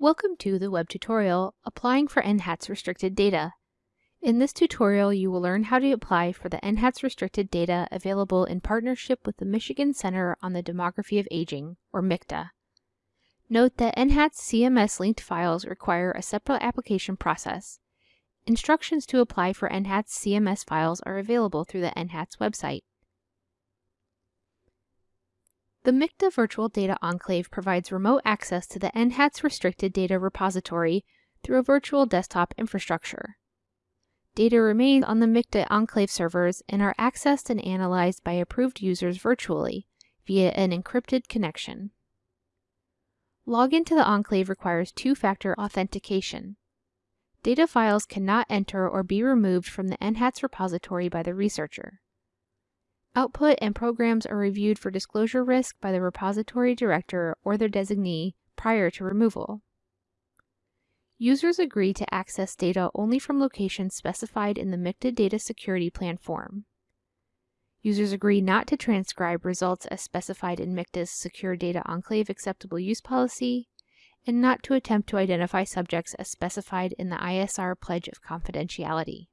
Welcome to the web tutorial, Applying for NHATS Restricted Data. In this tutorial, you will learn how to apply for the NHATS Restricted Data available in partnership with the Michigan Center on the Demography of Aging, or MCDA. Note that NHATS CMS linked files require a separate application process. Instructions to apply for NHATS CMS files are available through the NHATS website. The MCDA Virtual Data Enclave provides remote access to the NHATS Restricted Data Repository through a virtual desktop infrastructure. Data remain on the MCDA Enclave servers and are accessed and analyzed by approved users virtually via an encrypted connection. Login to the Enclave requires two-factor authentication. Data files cannot enter or be removed from the NHATS repository by the researcher. Output and programs are reviewed for disclosure risk by the repository director or their designee prior to removal. Users agree to access data only from locations specified in the MiCDA Data Security Plan form. Users agree not to transcribe results as specified in MiCDA's Secure Data Enclave Acceptable Use Policy, and not to attempt to identify subjects as specified in the ISR Pledge of Confidentiality.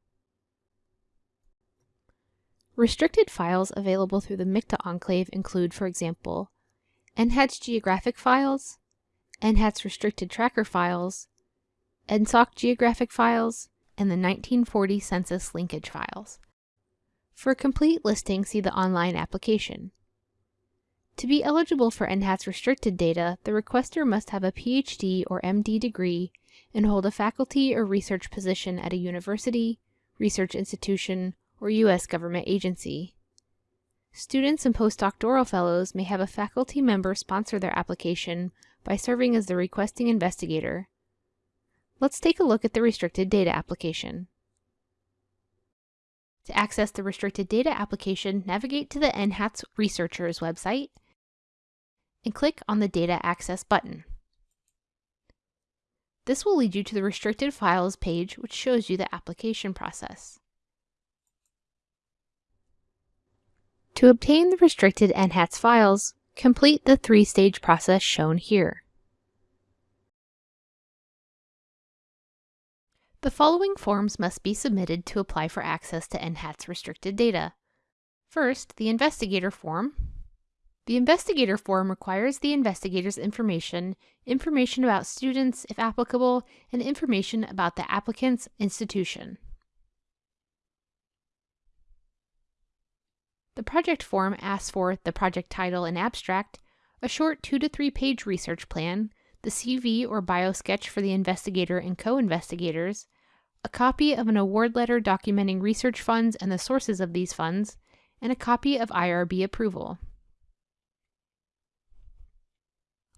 Restricted files available through the MiCDA enclave include, for example, NHATS geographic files, NHATS restricted tracker files, NSOC geographic files, and the 1940 census linkage files. For a complete listing, see the online application. To be eligible for NHATS restricted data, the requester must have a PhD or MD degree and hold a faculty or research position at a university, research institution, or U.S. government agency. Students and postdoctoral fellows may have a faculty member sponsor their application by serving as the requesting investigator. Let's take a look at the restricted data application. To access the restricted data application, navigate to the NHATS researchers website and click on the Data Access button. This will lead you to the Restricted Files page, which shows you the application process. To obtain the restricted NHATS files, complete the three-stage process shown here. The following forms must be submitted to apply for access to NHATS restricted data. First, the investigator form. The investigator form requires the investigator's information, information about students if applicable, and information about the applicant's institution. The project form asks for the project title and abstract, a short two to three page research plan, the CV or bio sketch for the investigator and co-investigators, a copy of an award letter documenting research funds and the sources of these funds, and a copy of IRB approval.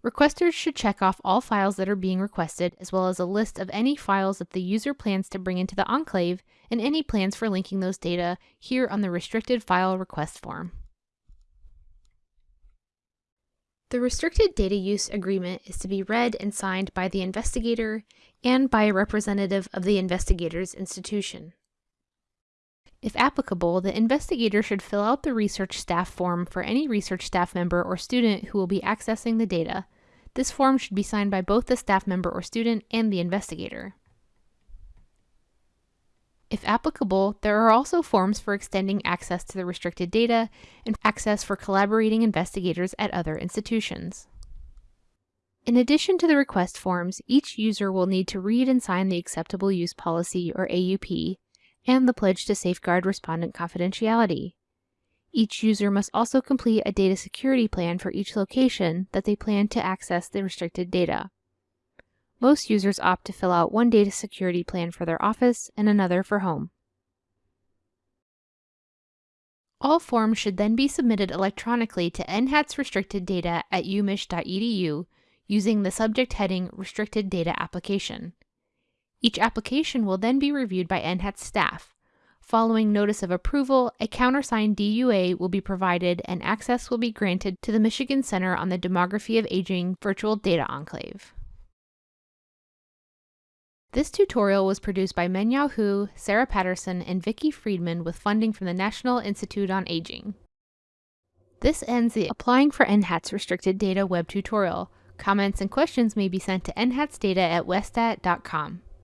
Requesters should check off all files that are being requested, as well as a list of any files that the user plans to bring into the enclave and any plans for linking those data here on the Restricted File Request form. The Restricted Data Use Agreement is to be read and signed by the investigator and by a representative of the investigator's institution. If applicable, the investigator should fill out the research staff form for any research staff member or student who will be accessing the data. This form should be signed by both the staff member or student and the investigator. If applicable, there are also forms for extending access to the restricted data and access for collaborating investigators at other institutions. In addition to the request forms, each user will need to read and sign the Acceptable Use Policy, or AUP, and the pledge to safeguard respondent confidentiality. Each user must also complete a data security plan for each location that they plan to access the restricted data. Most users opt to fill out one data security plan for their office and another for home. All forms should then be submitted electronically to NHATS restricted data at umich.edu using the subject heading Restricted Data Application. Each application will then be reviewed by NHATS staff. Following notice of approval, a countersigned DUA will be provided and access will be granted to the Michigan Center on the Demography of Aging Virtual Data Enclave. This tutorial was produced by Mengyao Hu, Sarah Patterson, and Vicki Freedman with funding from the National Institute on Aging. This ends the Applying for NHATS Restricted Data web tutorial. Comments and questions may be sent to nhatsdata at westat.com.